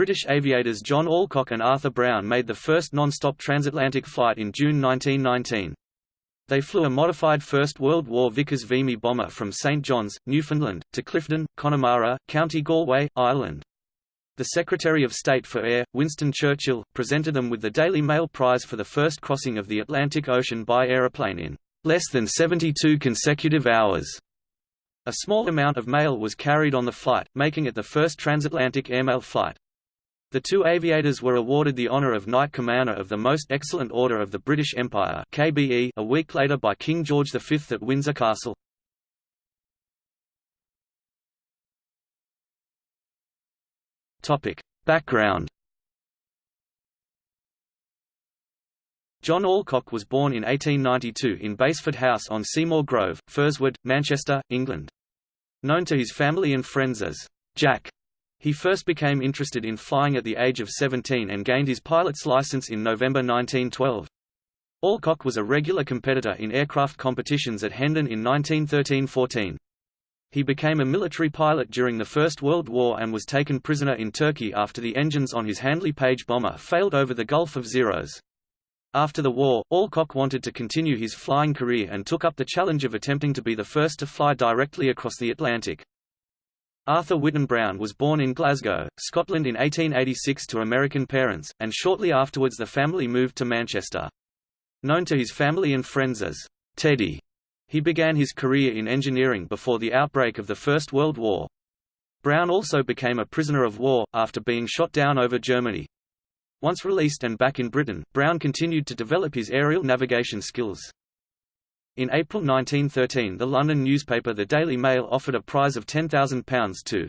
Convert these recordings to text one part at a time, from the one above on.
British aviators John Alcock and Arthur Brown made the first non-stop transatlantic flight in June 1919. They flew a modified First World War Vickers Vimy bomber from St John's, Newfoundland, to Clifden, Connemara, County Galway, Ireland. The Secretary of State for Air, Winston Churchill, presented them with the Daily Mail Prize for the first crossing of the Atlantic Ocean by aeroplane in less than 72 consecutive hours. A small amount of mail was carried on the flight, making it the first transatlantic airmail flight. The two aviators were awarded the honour of Knight Commander of the Most Excellent Order of the British Empire KBE a week later by King George V at Windsor Castle. Background John Alcock was born in 1892 in Basford House on Seymour Grove, Firswood, Manchester, England. Known to his family and friends as Jack, he first became interested in flying at the age of 17 and gained his pilot's license in November 1912. Alcock was a regular competitor in aircraft competitions at Hendon in 1913–14. He became a military pilot during the First World War and was taken prisoner in Turkey after the engines on his Handley Page bomber failed over the Gulf of Xeros. After the war, Alcock wanted to continue his flying career and took up the challenge of attempting to be the first to fly directly across the Atlantic. Arthur Whitten Brown was born in Glasgow, Scotland in 1886 to American parents, and shortly afterwards the family moved to Manchester. Known to his family and friends as Teddy, he began his career in engineering before the outbreak of the First World War. Brown also became a prisoner of war, after being shot down over Germany. Once released and back in Britain, Brown continued to develop his aerial navigation skills. In April 1913 the London newspaper The Daily Mail offered a prize of £10,000 to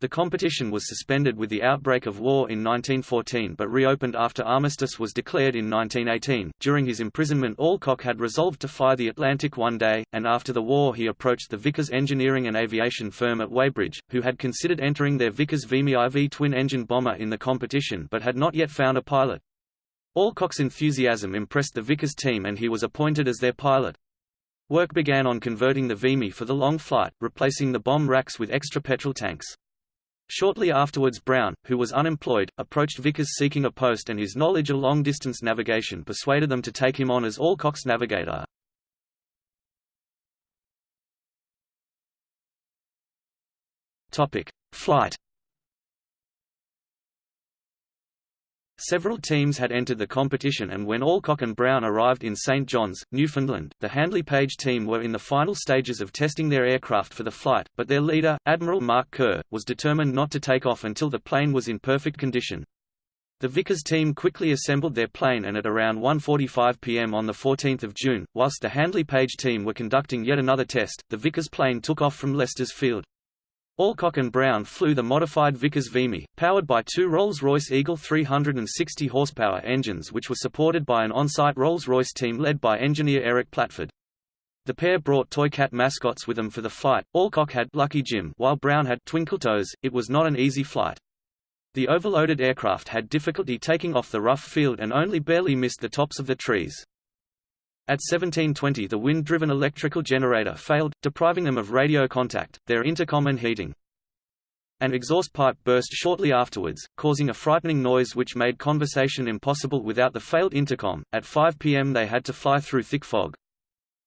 the competition was suspended with the outbreak of war in 1914 but reopened after armistice was declared in 1918. During his imprisonment Alcock had resolved to fly the Atlantic one day, and after the war he approached the Vickers engineering and aviation firm at Weybridge, who had considered entering their Vickers Vimy IV twin-engine bomber in the competition but had not yet found a pilot. Alcock's enthusiasm impressed the Vickers team and he was appointed as their pilot. Work began on converting the Vimy for the long flight, replacing the bomb racks with extra petrol tanks. Shortly afterwards Brown, who was unemployed, approached Vickers seeking a post and his knowledge of long-distance navigation persuaded them to take him on as Alcock's navigator. Flight Several teams had entered the competition and when Alcock and Brown arrived in St John's, Newfoundland, the Handley Page team were in the final stages of testing their aircraft for the flight, but their leader, Admiral Mark Kerr, was determined not to take off until the plane was in perfect condition. The Vickers team quickly assembled their plane and at around 1.45 pm on 14 June, whilst the Handley Page team were conducting yet another test, the Vickers plane took off from Lester's Field. Alcock and Brown flew the modified Vickers Vimy, powered by two Rolls-Royce Eagle 360 horsepower engines which were supported by an on-site Rolls-Royce team led by engineer Eric Platford. The pair brought Toy Cat mascots with them for the flight. Alcock had Lucky Jim while Brown had Twinkletoes. It was not an easy flight. The overloaded aircraft had difficulty taking off the rough field and only barely missed the tops of the trees. At 1720 the wind-driven electrical generator failed, depriving them of radio contact, their intercom and heating. An exhaust pipe burst shortly afterwards, causing a frightening noise which made conversation impossible without the failed intercom. At 5 p.m. they had to fly through thick fog.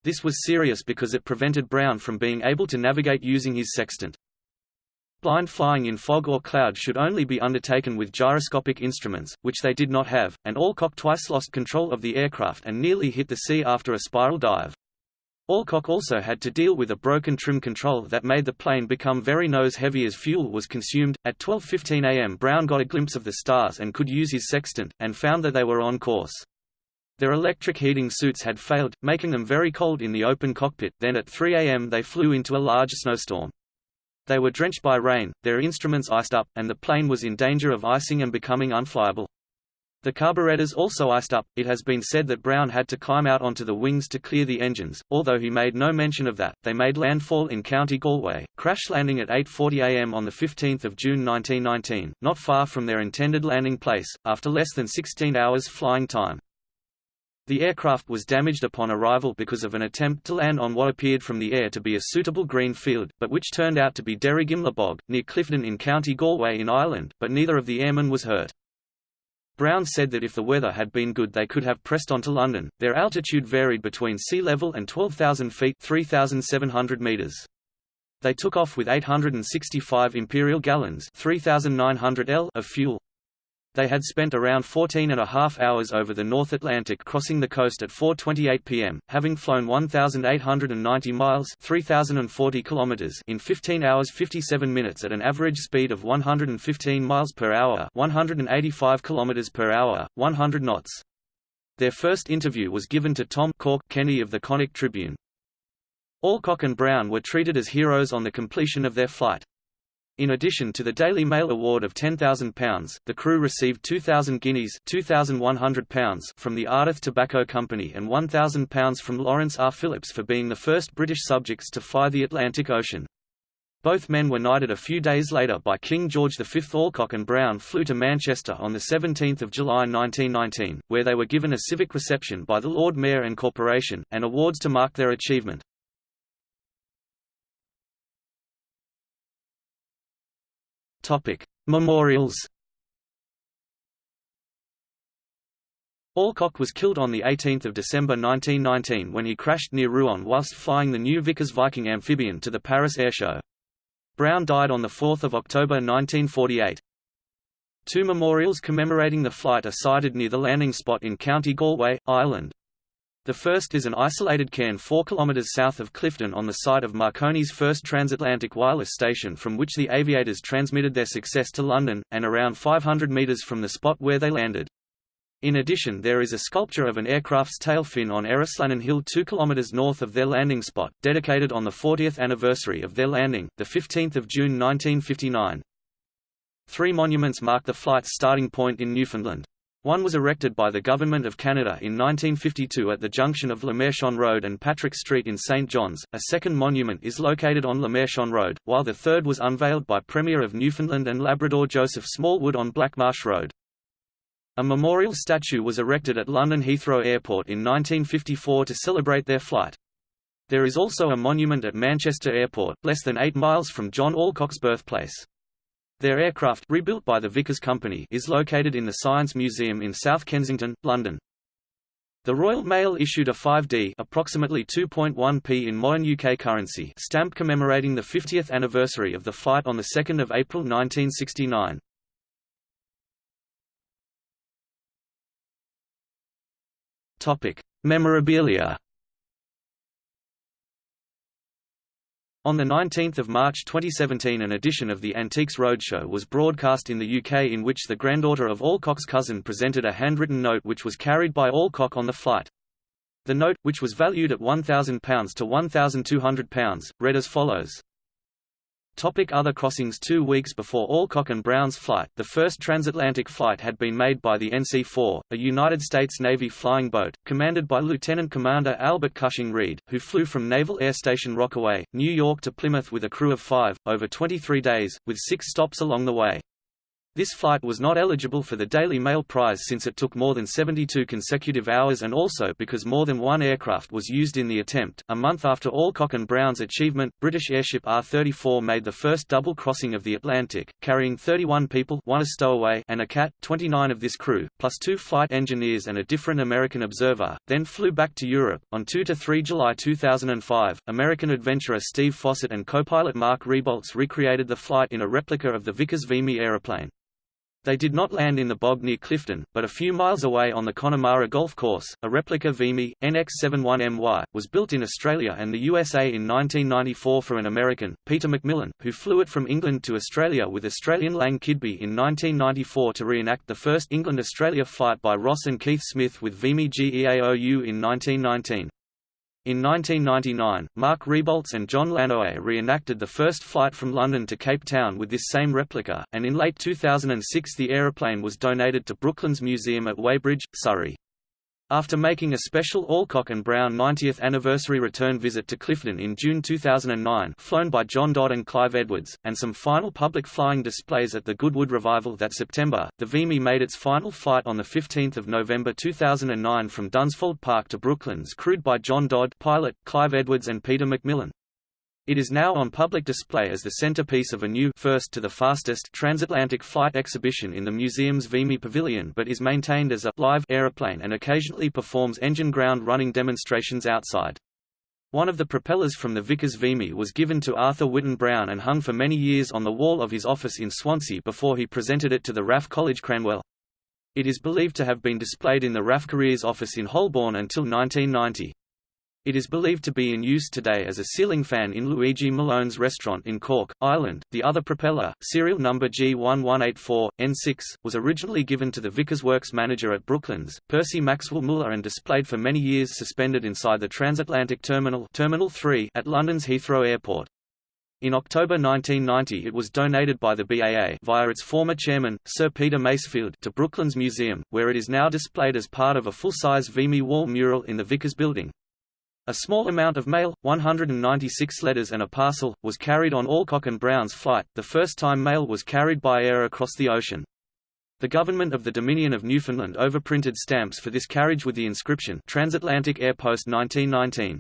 This was serious because it prevented Brown from being able to navigate using his sextant. Blind flying in fog or cloud should only be undertaken with gyroscopic instruments, which they did not have, and Alcock twice lost control of the aircraft and nearly hit the sea after a spiral dive. Alcock also had to deal with a broken trim control that made the plane become very nose-heavy as fuel was consumed. At 12.15 am Brown got a glimpse of the stars and could use his sextant, and found that they were on course. Their electric heating suits had failed, making them very cold in the open cockpit, then at 3 am they flew into a large snowstorm. They were drenched by rain, their instruments iced up, and the plane was in danger of icing and becoming unflyable. The carburetors also iced up. It has been said that Brown had to climb out onto the wings to clear the engines, although he made no mention of that. They made landfall in County Galway, crash landing at 8:40 a.m. on the 15th of June 1919, not far from their intended landing place, after less than 16 hours flying time. The aircraft was damaged upon arrival because of an attempt to land on what appeared from the air to be a suitable green field, but which turned out to be Derrygimlagh Bog, near Clifden in County Galway in Ireland, but neither of the airmen was hurt. Brown said that if the weather had been good they could have pressed on to London. Their altitude varied between sea level and 12,000 feet 3,700 meters. They took off with 865 imperial gallons 3,900 L of fuel. They had spent around 14 and a half hours over the North Atlantic crossing the coast at 4.28 pm, having flown 1,890 miles 3,040 kilometers in 15 hours 57 minutes at an average speed of 115 miles per hour 185 kilometers per hour, 100 knots. Their first interview was given to Tom Cork Kenny of the Connacht Tribune. Alcock and Brown were treated as heroes on the completion of their flight. In addition to the Daily Mail award of £10,000, the crew received 2,000 guineas £2,100 from the Ardath Tobacco Company and £1,000 from Lawrence R. Phillips for being the first British subjects to fly the Atlantic Ocean. Both men were knighted a few days later by King George V. Alcock and Brown flew to Manchester on 17 July 1919, where they were given a civic reception by the Lord Mayor and Corporation, and awards to mark their achievement. Memorials. Alcock was killed on 18 December 1919 when he crashed near Rouen whilst flying the new Vickers Viking amphibian to the Paris Airshow. Brown died on 4 October 1948. Two memorials commemorating the flight are sited near the landing spot in County Galway, Ireland. The first is an isolated cairn 4 km south of Clifden on the site of Marconi's first transatlantic wireless station from which the aviators transmitted their success to London, and around 500 metres from the spot where they landed. In addition there is a sculpture of an aircraft's tail fin on Errislannan Hill 2 km north of their landing spot, dedicated on the 40th anniversary of their landing, 15 June 1959. Three monuments mark the flight's starting point in Newfoundland. One was erected by the Government of Canada in 1952 at the junction of LeMarchant Road and Patrick Street in St. John's. A second monument is located on LeMarchant Road, while the third was unveiled by Premier of Newfoundland and Labrador Joseph Smallwood on Blackmarsh Road. A memorial statue was erected at London Heathrow Airport in 1954 to celebrate their flight. There is also a monument at Manchester Airport, less than eight miles from John Alcock's birthplace. Their aircraft rebuilt by the Vickers Company is located in the Science Museum in South Kensington, London. The Royal Mail issued a 5D approximately 2.1p in modern UK currency stamp commemorating the 50th anniversary of the flight on 2 April 1969. Memorabilia On 19 March 2017 an edition of the Antiques Roadshow was broadcast in the UK in which the granddaughter of Alcock's cousin presented a handwritten note which was carried by Alcock on the flight. The note, which was valued at £1,000 to £1,200, read as follows. Topic other crossings Two weeks before Alcock and Brown's flight, the first transatlantic flight had been made by the NC-4, a United States Navy flying boat, commanded by Lieutenant Commander Albert Cushing Read, who flew from Naval Air Station Rockaway, New York to Plymouth with a crew of five, over 23 days, with six stops along the way. This flight was not eligible for the Daily Mail Prize since it took more than 72 consecutive hours and also because more than one aircraft was used in the attempt. A month after Alcock and Brown's achievement, British airship R-34 made the first double crossing of the Atlantic, carrying 31 people one a stowaway and a cat, 29 of this crew, plus two flight engineers and a different American observer, then flew back to Europe. On 2–3 July 2005, American adventurer Steve Fossett and co-pilot Mark Rebholz recreated the flight in a replica of the Vickers Vimy aeroplane. They did not land in the bog near Clifden, but a few miles away on the Connemara Golf Course. A replica Vimy, NX-71MY, was built in Australia and the USA in 1994 for an American, Peter McMillan, who flew it from England to Australia with Australian Lang Kidby in 1994 to reenact the first England-Australia flight by Ross and Keith Smith with Vimy GEAOU in 1919. In 1999, Mark Rebholz and John LaNoue reenacted the first flight from London to Cape Town with this same replica, and in late 2006 the aeroplane was donated to Brooklands Museum at Weybridge, Surrey. After making a special Alcock and Brown 90th anniversary return visit to Clifden in June 2009 flown by John Dodd and Clive Edwards, and some final public flying displays at the Goodwood Revival that September, the Vimy made its final flight on 15 November 2009 from Dunsfold Park to Brooklands crewed by John Dodd pilot, Clive Edwards and Peter McMillan. It is now on public display as the centerpiece of a new first to the fastest transatlantic flight exhibition in the museum's Vimy Pavilion but is maintained as a live aeroplane and occasionally performs engine ground running demonstrations outside. One of the propellers from the Vickers Vimy was given to Arthur Whitten Brown and hung for many years on the wall of his office in Swansea before he presented it to the RAF College Cranwell. It is believed to have been displayed in the RAF Careers office in Holborn until 1990. It is believed to be in use today as a ceiling fan in Luigi Malone's restaurant in Cork, Ireland. The other propeller, serial number G1184, N6, was originally given to the Vickers Works manager at Brooklands, Percy Maxwell Muller and displayed for many years suspended inside the transatlantic terminal, terminal 3 at London's Heathrow Airport. In October 1990 it was donated by the BAA via its former chairman, Sir Peter Masefield to Brooklands Museum, where it is now displayed as part of a full-size Vimy wall mural in the Vickers building. A small amount of mail, 196 letters and a parcel, was carried on Alcock and Brown's flight, the first time mail was carried by air across the ocean. The government of the Dominion of Newfoundland overprinted stamps for this carriage with the inscription Transatlantic Air Post 1919.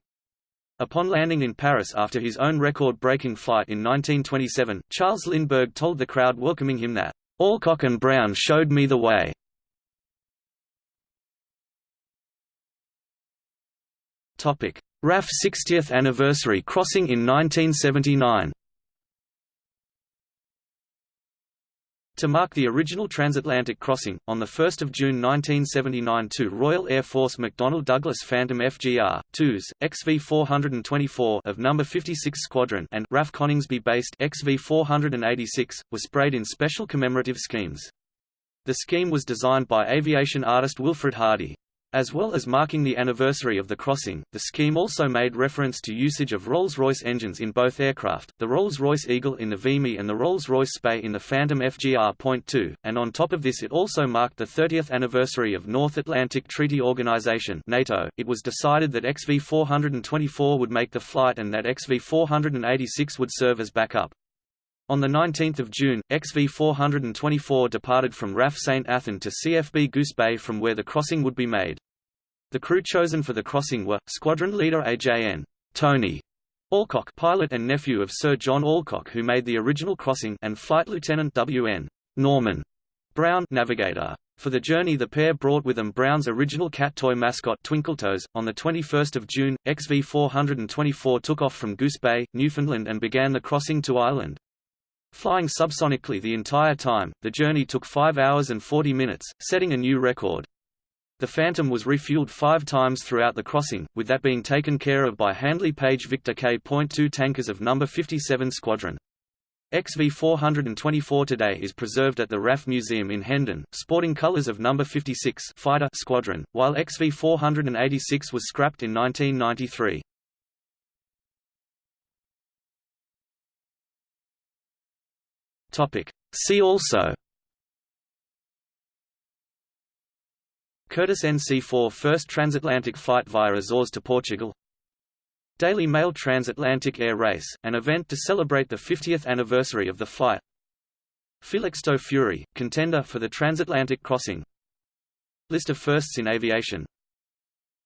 Upon landing in Paris after his own record-breaking flight in 1927, Charles Lindbergh told the crowd welcoming him that, "Alcock and Brown showed me the way." RAF 60th anniversary crossing in 1979 To mark the original transatlantic crossing, on 1 June 1979 two Royal Air Force McDonnell Douglas Phantom FGR-2s, XV-424 of No. 56 Squadron and RAF Coningsby-based XV-486, were sprayed in special commemorative schemes. The scheme was designed by aviation artist Wilfred Hardy. As well as marking the anniversary of the crossing, the scheme also made reference to usage of Rolls-Royce engines in both aircraft, the Rolls-Royce Eagle in the Vimy and the Rolls-Royce Spey in the Phantom FGR.2, and on top of this it also marked the 30th anniversary of North Atlantic Treaty Organization NATO. .It was decided that XV-424 would make the flight and that XV-486 would serve as backup. On 19 June, XV-424 departed from RAF St. Athan to CFB Goose Bay from where the crossing would be made. The crew chosen for the crossing were, Squadron Leader AJN. Tony Alcock pilot and nephew of Sir John Alcock who made the original crossing and Flight Lieutenant W.N. Norman Brown navigator. For the journey the pair brought with them Brown's original cat toy mascot Twinkletoes. On 21 June, XV-424 took off from Goose Bay, Newfoundland and began the crossing to Ireland. Flying subsonically the entire time, the journey took 5 hours and 40 minutes, setting a new record. The Phantom was refueled five times throughout the crossing, with that being taken care of by Handley Page Victor K.2 tankers of No. 57 Squadron. XV-424 today is preserved at the RAF Museum in Hendon, sporting colours of No. 56 Fighter Squadron, while XV-486 was scrapped in 1993. Topic. See also Curtiss NC-4 first transatlantic flight via Azores to Portugal Daily Mail Transatlantic Air Race, an event to celebrate the 50th anniversary of the flight Felixstowe Fury, contender for the transatlantic crossing List of firsts in aviation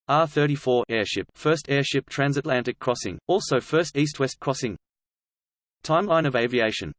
R-34 airship first airship transatlantic crossing, also first east-west crossing Timeline of aviation